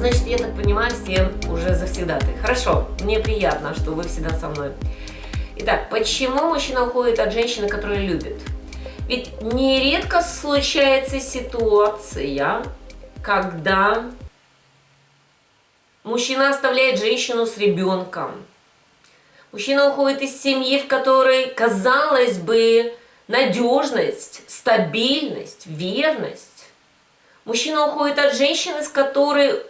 Значит, я так понимаю, все уже завсегдаты. Хорошо, мне приятно, что вы всегда со мной. Итак, почему мужчина уходит от женщины, которую любит? Ведь нередко случается ситуация, когда мужчина оставляет женщину с ребенком. Мужчина уходит из семьи, в которой, казалось бы, надежность, стабильность, верность. Мужчина уходит от женщины, с которой,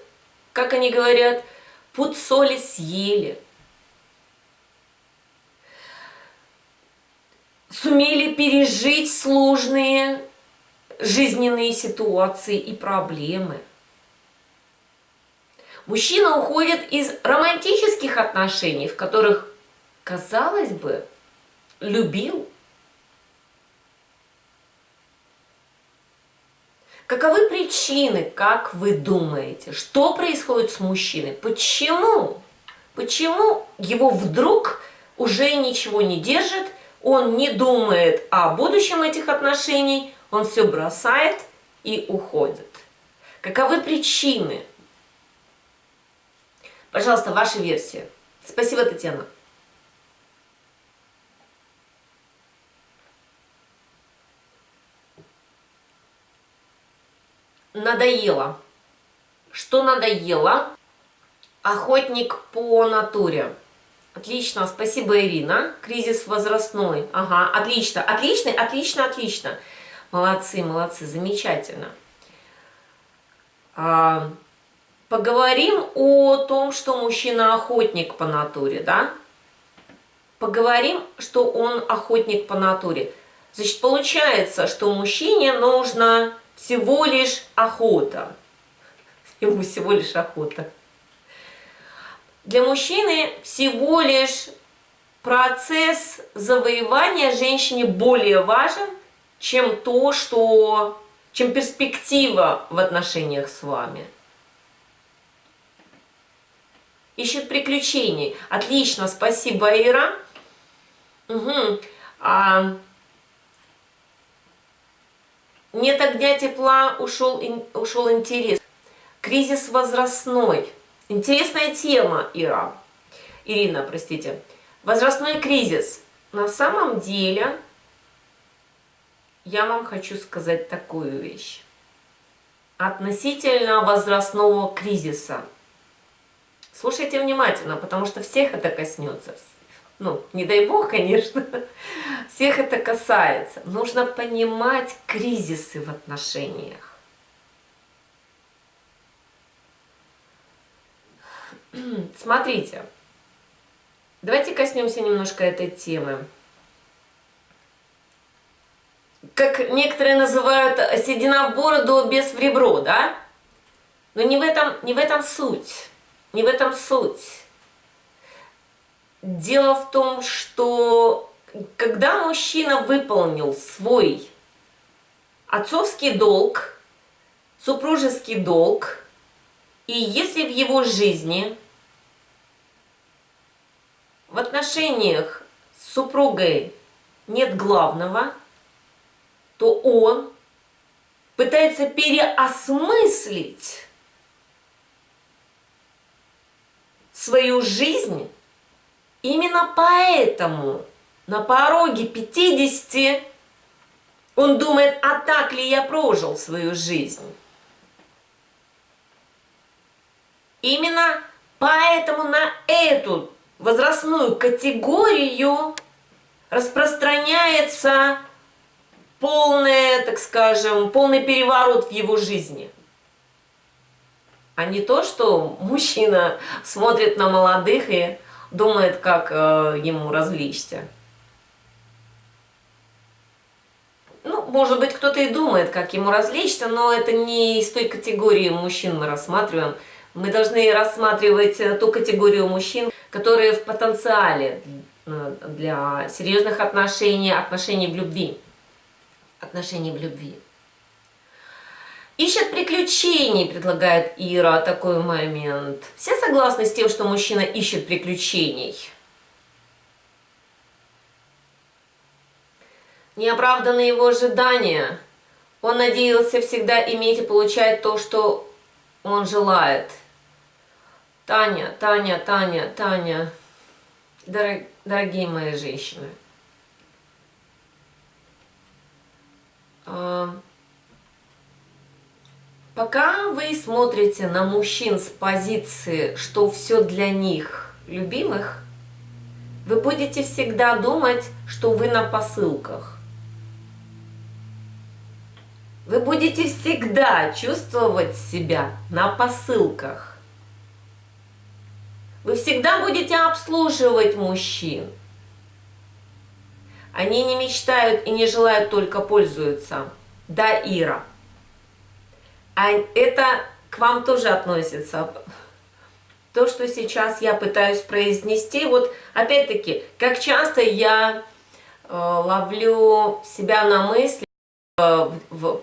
как они говорят, пуд соли съели. Сумели пережить сложные жизненные ситуации и проблемы. Мужчина уходит из романтических отношений, в которых, казалось бы, любил, Каковы причины, как вы думаете, что происходит с мужчиной? Почему? Почему его вдруг уже ничего не держит, он не думает о будущем этих отношений, он все бросает и уходит? Каковы причины? Пожалуйста, ваша версия. Спасибо, Татьяна. Надоело. Что надоело? Охотник по натуре. Отлично, спасибо, Ирина. Кризис возрастной. Ага, отлично, отлично, отлично, отлично. Молодцы, молодцы, замечательно. А, поговорим о том, что мужчина охотник по натуре, да? Поговорим, что он охотник по натуре. Значит, получается, что мужчине нужно всего лишь охота. Ему всего лишь охота. Для мужчины всего лишь процесс завоевания женщине более важен, чем то, что, чем перспектива в отношениях с вами. Ищет приключений. Отлично, спасибо, Ира. Угу. А, нет огня тепла, ушел, ушел интерес. Кризис возрастной. Интересная тема, Ира. Ирина, простите. Возрастной кризис. На самом деле, я вам хочу сказать такую вещь. Относительно возрастного кризиса. Слушайте внимательно, потому что всех это коснется ну, не дай бог, конечно, всех это касается. Нужно понимать кризисы в отношениях. Смотрите, давайте коснемся немножко этой темы. Как некоторые называют седина в бороду, без в ребро, да? Но не в этом, не в этом суть. Не в этом суть. Дело в том, что когда мужчина выполнил свой отцовский долг, супружеский долг, и если в его жизни, в отношениях с супругой нет главного, то он пытается переосмыслить свою жизнь Именно поэтому на пороге 50 он думает, а так ли я прожил свою жизнь? Именно поэтому на эту возрастную категорию распространяется полный, так скажем, полный переворот в его жизни. А не то, что мужчина смотрит на молодых и думает, как э, ему развлечься. Ну, может быть, кто-то и думает, как ему развлечься, но это не из той категории мужчин мы рассматриваем. Мы должны рассматривать э, ту категорию мужчин, которые в потенциале э, для серьезных отношений, отношений в любви. Отношений в любви. Ищет приключений, предлагает Ира, такой момент. Все согласны с тем, что мужчина ищет приключений? Неоправданные его ожидания. Он надеялся всегда иметь и получать то, что он желает. Таня, Таня, Таня, Таня, дорог, дорогие мои женщины, а, пока вы смотрите на мужчин с позиции, что все для них любимых, вы будете всегда думать, что вы на посылках. Вы будете всегда чувствовать себя на посылках. Вы всегда будете обслуживать мужчин. Они не мечтают и не желают только пользуются. Да, Ира. А это к вам тоже относится. То, что сейчас я пытаюсь произнести, вот опять-таки, как часто я э, ловлю себя на мысли э, в,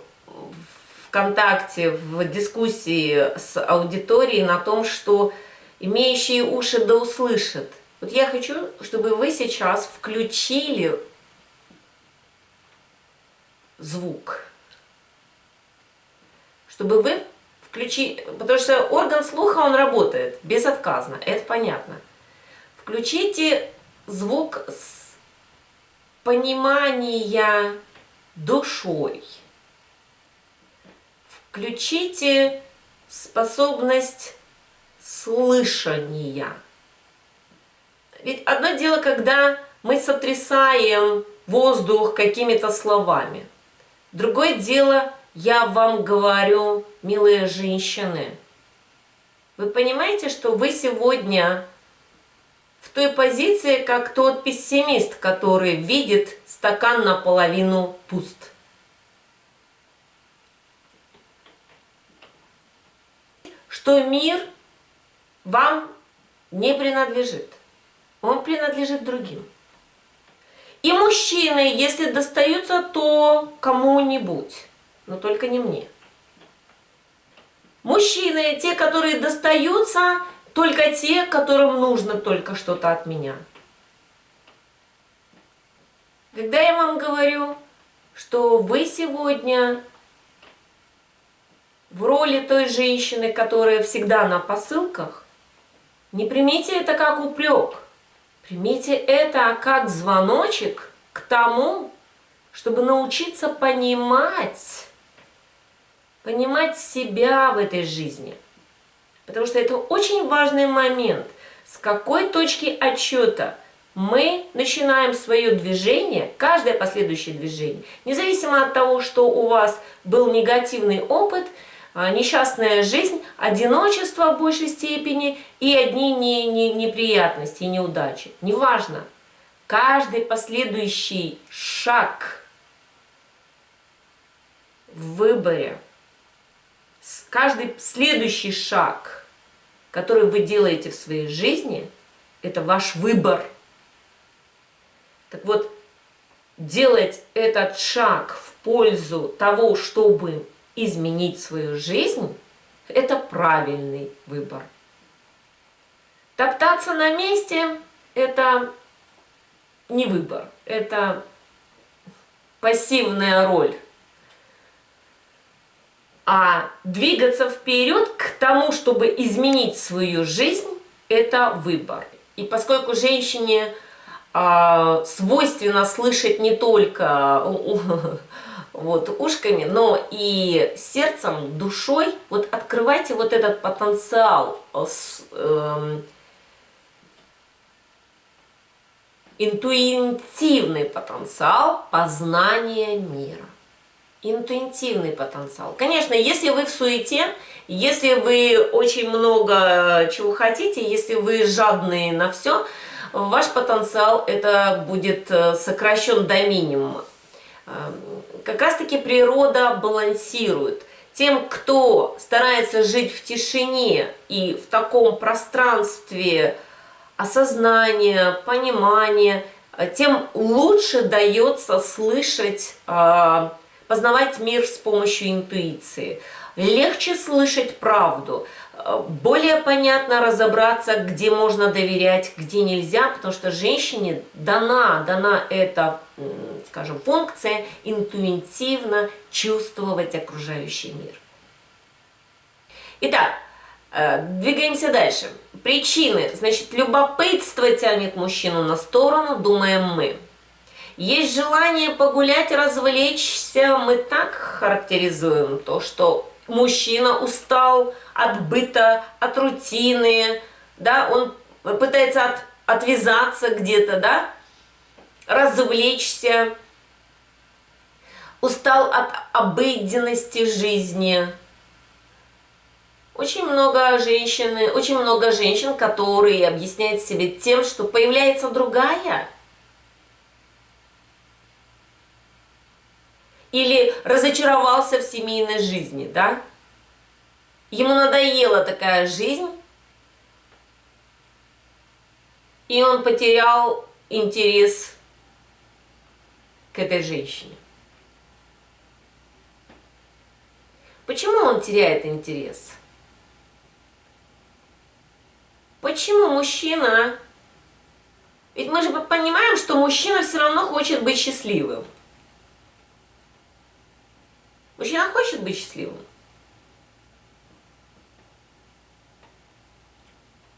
ВКонтакте, в дискуссии с аудиторией на том, что имеющие уши да услышат. Вот я хочу, чтобы вы сейчас включили звук. Чтобы вы включили, потому что орган слуха, он работает безотказно, это понятно. Включите звук с понимания душой. Включите способность слышания. Ведь одно дело, когда мы сотрясаем воздух какими-то словами. Другое дело, я вам говорю, милые женщины, вы понимаете, что вы сегодня в той позиции, как тот пессимист, который видит стакан наполовину пуст. Что мир вам не принадлежит. Он принадлежит другим. И мужчины, если достаются, то кому-нибудь, но только не мне. Мужчины, те, которые достаются, только те, которым нужно только что-то от меня. Когда я вам говорю, что вы сегодня в роли той женщины, которая всегда на посылках, не примите это как упрек, примите это как звоночек к тому, чтобы научиться понимать, понимать себя в этой жизни. Потому что это очень важный момент, с какой точки отчета мы начинаем свое движение, каждое последующее движение, независимо от того, что у вас был негативный опыт – а, несчастная жизнь, одиночество в большей степени и одни не, не, неприятности, неудачи. Неважно. Каждый последующий шаг в выборе, каждый следующий шаг, который вы делаете в своей жизни, это ваш выбор. Так вот, делать этот шаг в пользу того, чтобы изменить свою жизнь, это правильный выбор. Топтаться на месте – это не выбор, это пассивная роль. А двигаться вперед к тому, чтобы изменить свою жизнь, это выбор. И поскольку женщине э, свойственно слышать не только вот, ушками, но и сердцем, душой, вот открывайте вот этот потенциал, э, э, интуитивный потенциал познания мира. Интуитивный потенциал. Конечно, если вы в суете, если вы очень много чего хотите, если вы жадные на все, ваш потенциал это будет э, сокращен до минимума. Эм, как раз-таки природа балансирует. Тем, кто старается жить в тишине и в таком пространстве осознания, понимания, э, тем лучше дается слышать, э, познавать мир с помощью интуиции. Легче слышать правду, э, более понятно разобраться, где можно доверять, где нельзя, потому что женщине дана, дана эта скажем, функция интуитивно чувствовать окружающий мир. Итак, Э, двигаемся дальше. Причины. Значит, любопытство тянет мужчину на сторону, думаем мы. Есть желание погулять, развлечься. Мы так характеризуем то, что мужчина устал от быта, от рутины, да, он пытается от, отвязаться где-то, да, развлечься, устал от обыденности жизни. Очень много женщин, очень много женщин, которые объясняют себе тем, что появляется другая. Или разочаровался в семейной жизни, да? Ему надоела такая жизнь, и он потерял интерес к этой женщине. Почему он теряет интерес? Почему мужчина... Ведь мы же понимаем, что мужчина все равно хочет быть счастливым. Мужчина хочет быть счастливым.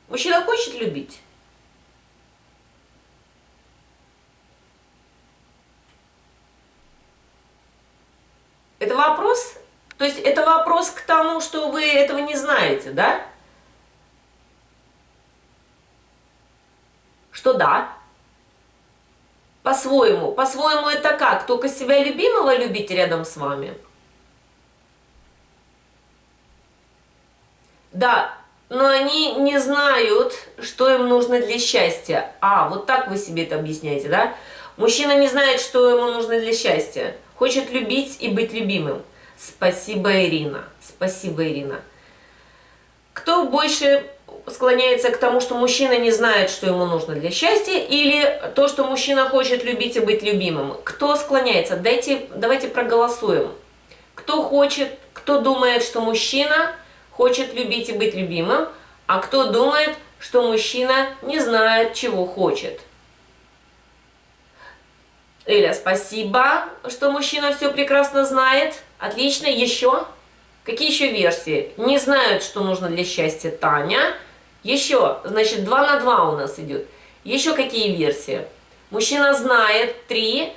Мужчина хочет любить. Это вопрос, то есть это вопрос к тому, что вы этого не знаете, да? Что да. По-своему. По-своему это как? Только себя любимого любить рядом с вами? Да, но они не знают, что им нужно для счастья. А, вот так вы себе это объясняете, да? Мужчина не знает, что ему нужно для счастья хочет любить и быть любимым. Спасибо, Ирина. Спасибо, Ирина. Кто больше склоняется к тому, что мужчина не знает, что ему нужно для счастья, или то, что мужчина хочет любить и быть любимым? Кто склоняется? Дайте, давайте проголосуем. Кто хочет, кто думает, что мужчина хочет любить и быть любимым, а кто думает, что мужчина не знает, чего хочет? Эля, спасибо, что мужчина все прекрасно знает. Отлично, еще? Какие еще версии? Не знают, что нужно для счастья Таня. Еще, значит, 2 на 2 у нас идет. Еще какие версии? Мужчина знает, 3.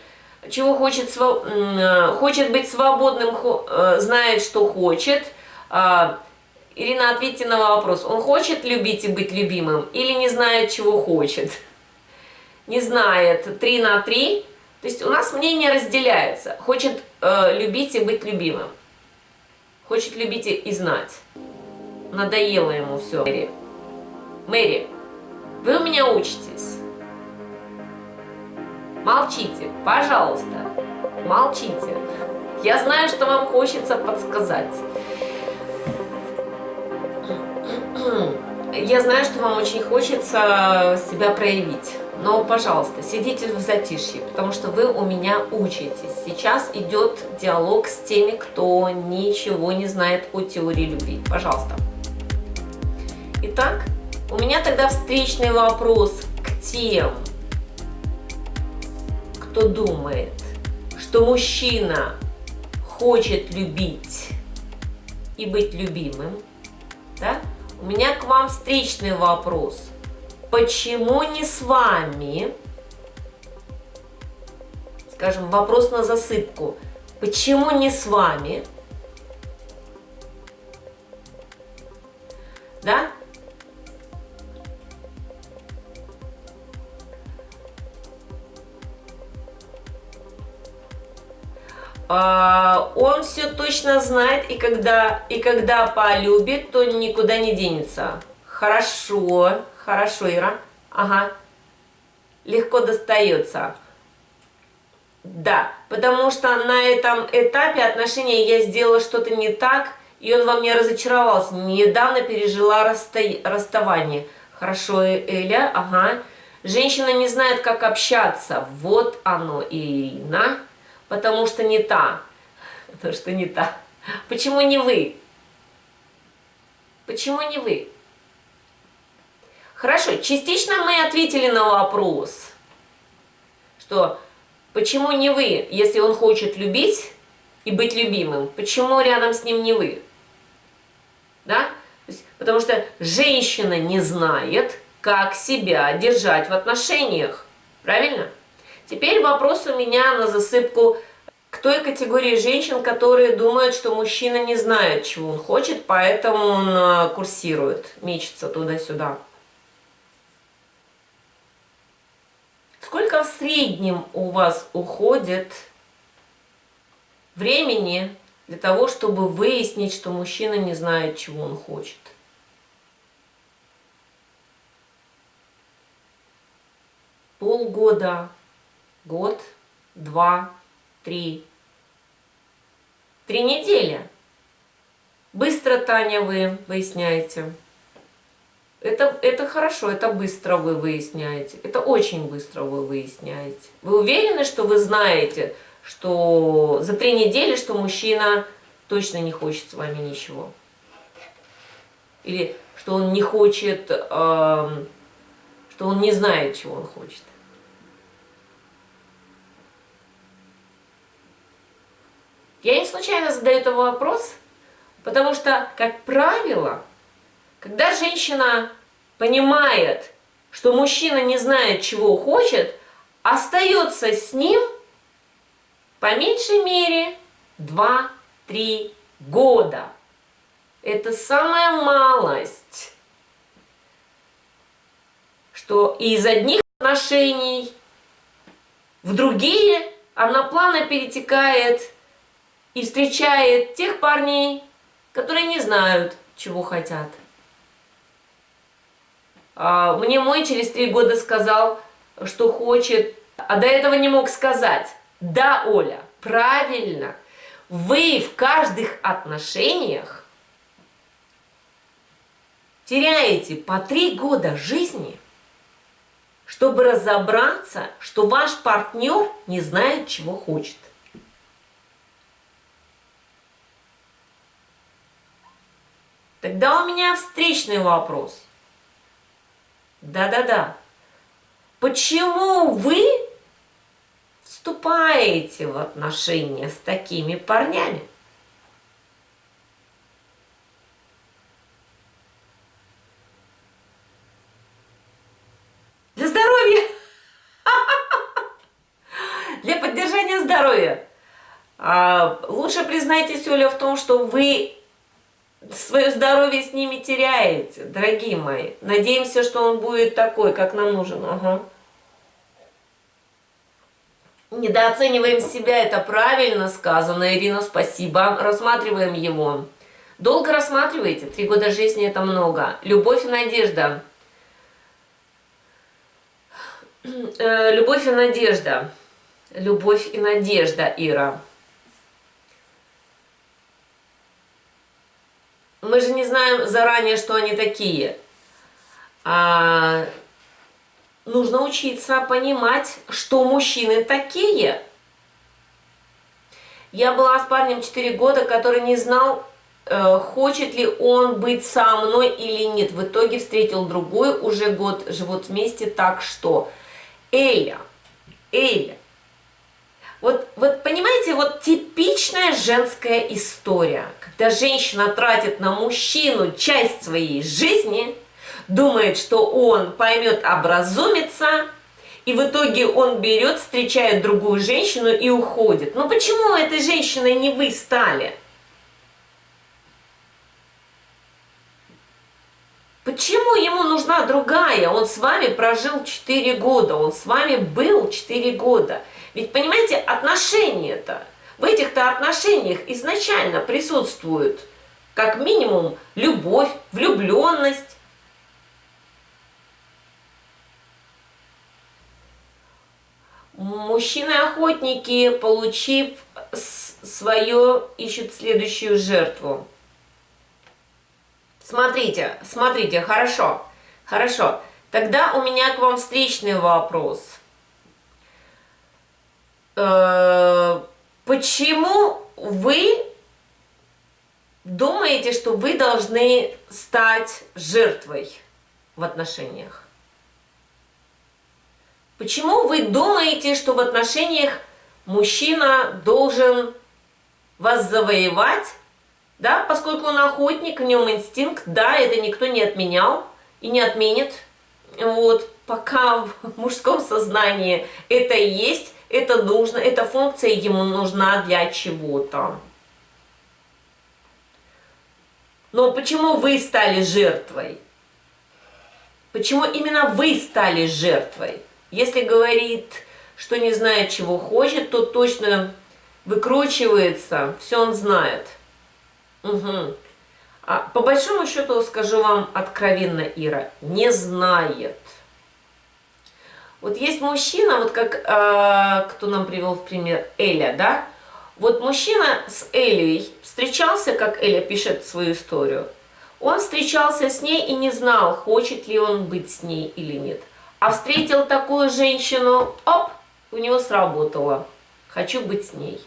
Чего хочет, э, хочет быть свободным, э, знает, что хочет. Ирина, ответьте на вопрос. Он хочет любить и быть любимым или не знает, чего хочет? Не знает. 3 на 3. То есть у нас мнение разделяется. Хочет э, любить и быть любимым. Хочет любить и знать. Надоело ему все. Мэри, Мэри, вы у меня учитесь. Молчите, пожалуйста. Молчите. Я знаю, что вам хочется подсказать. Я знаю, что вам очень хочется себя проявить. Но, пожалуйста, сидите в затишье, потому что вы у меня учитесь. Сейчас идет диалог с теми, кто ничего не знает о теории любви. Пожалуйста. Итак, у меня тогда встречный вопрос к тем, кто думает, что мужчина хочет любить и быть любимым. Да? У меня к вам встречный вопрос – почему не с вами? Скажем, вопрос на засыпку. Почему не с вами? Да? Он все точно знает, и когда, и когда полюбит, то никуда не денется. Хорошо. Хорошо, Ира. Ага. Легко достается. Да, потому что на этом этапе отношения я сделала что-то не так, и он во мне разочаровался. Недавно пережила расста... расставание. Хорошо, Эля, ага. Женщина не знает, как общаться. Вот оно, Ирина. Потому что не та. Потому что не та. Почему не вы? Почему не вы? Хорошо, частично мы ответили на вопрос, что почему не вы, если он хочет любить и быть любимым, почему рядом с ним не вы? Да? Потому что женщина не знает, как себя держать в отношениях. Правильно? Теперь вопрос у меня на засыпку к той категории женщин, которые думают, что мужчина не знает, чего он хочет, поэтому он э, курсирует, мечется туда-сюда. Сколько в среднем у вас уходит времени для того, чтобы выяснить, что мужчина не знает, чего он хочет? Полгода, год, два, три. Три недели. Быстро, Таня, вы выясняете. Это, это хорошо, это быстро вы выясняете. Это очень быстро вы выясняете. Вы уверены, что вы знаете, что за три недели, что мужчина точно не хочет с вами ничего? Или что он не хочет, э, что он не знает, чего он хочет? Я не случайно задаю этот вопрос, потому что, как правило, когда женщина понимает, что мужчина не знает, чего хочет, остается с ним по меньшей мере 2-3 года. Это самая малость, что из одних отношений в другие она плавно перетекает и встречает тех парней, которые не знают, чего хотят. А, мне мой через три года сказал, что хочет, а до этого не мог сказать. Да, Оля, правильно. Вы в каждых отношениях теряете по три года жизни, чтобы разобраться, что ваш партнер не знает, чего хочет. Тогда у меня встречный вопрос – да-да-да. Почему вы вступаете в отношения с такими парнями? Для здоровья. Для поддержания здоровья. А, лучше признайтесь, Оля, в том, что вы свое здоровье с ними теряете, дорогие мои. Надеемся, что он будет такой, как нам нужен. Ага. Недооцениваем себя, это правильно сказано, Ирина, спасибо. Рассматриваем его. Долго рассматриваете? Три года жизни это много. Любовь и надежда. Э, любовь и надежда. Любовь и надежда, Ира. мы же не знаем заранее, что они такие. А, нужно учиться понимать, что мужчины такие. Я была с парнем 4 года, который не знал, э, хочет ли он быть со мной или нет. В итоге встретил другую, уже год живут вместе, так что... Эля, Эля, вот, вот понимаете, вот типичная женская история, когда женщина тратит на мужчину часть своей жизни, думает, что он поймет, образумится, и в итоге он берет, встречает другую женщину и уходит. Но почему этой женщиной не вы стали? Почему ему нужна другая? Он с вами прожил 4 года, он с вами был 4 года. Ведь, понимаете, отношения-то, в этих-то отношениях изначально присутствует как минимум любовь, влюбленность. Мужчины-охотники, получив свое, ищут следующую жертву. Смотрите, смотрите, хорошо, хорошо. Тогда у меня к вам встречный вопрос – Э, почему вы думаете, что вы должны стать жертвой в отношениях? Почему вы думаете, что в отношениях мужчина должен вас завоевать, Да, поскольку он охотник, в нем инстинкт, да, это никто не отменял и не отменит. Вот, пока в мужском сознании это есть, это нужно, эта функция ему нужна для чего-то. Но почему вы стали жертвой? Почему именно вы стали жертвой? Если говорит, что не знает, чего хочет, то точно выкручивается, все он знает. Угу. А по большому счету, скажу вам откровенно, Ира, не знает. Вот есть мужчина, вот как, э, кто нам привел в пример, Эля, да? Вот мужчина с Элей встречался, как Эля пишет свою историю, он встречался с ней и не знал, хочет ли он быть с ней или нет. А встретил такую женщину, оп, у него сработало. Хочу быть с ней.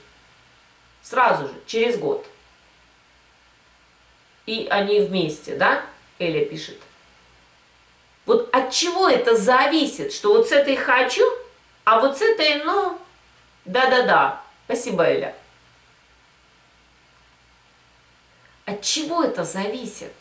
Сразу же, через год. И они вместе, да? Эля пишет. Вот от чего это зависит, что вот с этой хочу, а вот с этой, ну, да-да-да. Спасибо, Эля. От чего это зависит?